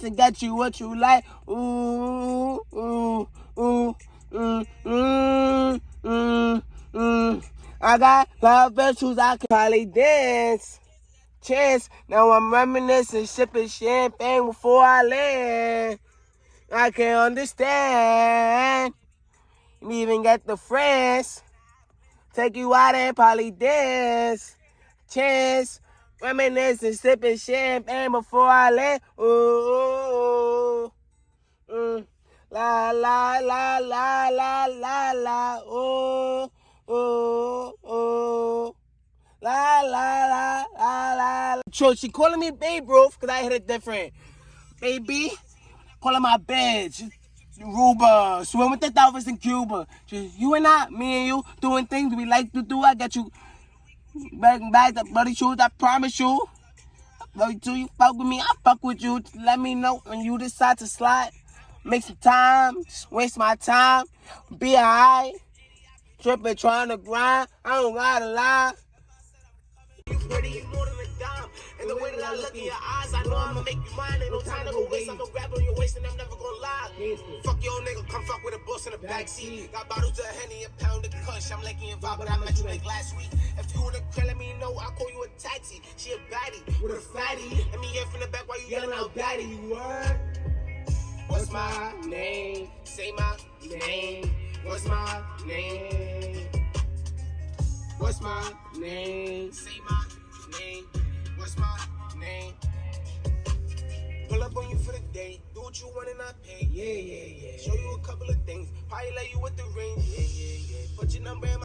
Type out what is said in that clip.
and get you what you like. Ooh, ooh, ooh, mm, mm, mm, mm. I got love virtues, I can probably dance. Chance, now I'm reminiscing, sipping champagne before I land. I can't understand. Even get the friends. Take you out and probably dance. Chance, reminiscing, sipping champagne before I land. Ooh, mm. La la la la la la la. Ooh, ooh, ooh. La la la la la. So she calling me Babe Ruth because I hit it different. Baby, calling my bitch. Ruba, swim with the dolphins in Cuba. Just you and I, me and you, doing things we like to do. I got you back back the bloody shoes. I promise you. But do you fuck with me? I fuck with you. Let me know when you decide to slide. Make some time, waste my time. Be alright. Tripping, trying to grind. I don't gotta lie. You pretty, you more than a dime. And the way that I look in your eyes, I know I'ma make you mine. Ain't no time to go waste. I'm gonna grab on your waist and I'm never gonna lie. Fuck your nigga, come fuck with a boss in the backseat. Got bottles of Henny, a pound of kush. I'm liking your vibe, but I met you like last week. If you wanna kill, let me know. I'll call you a taxi. She a baddie with a fatty. Let me hear from the back while you yelling out daddy. You word? What's my name? Say my name. What's my name? What's my name? Say my name. What's my name? Pull up on you for the day. Do what you want and I pay. Yeah, yeah, yeah. Show you a couple of things. Probably let you with the ring. Yeah, yeah, yeah. Put your number in my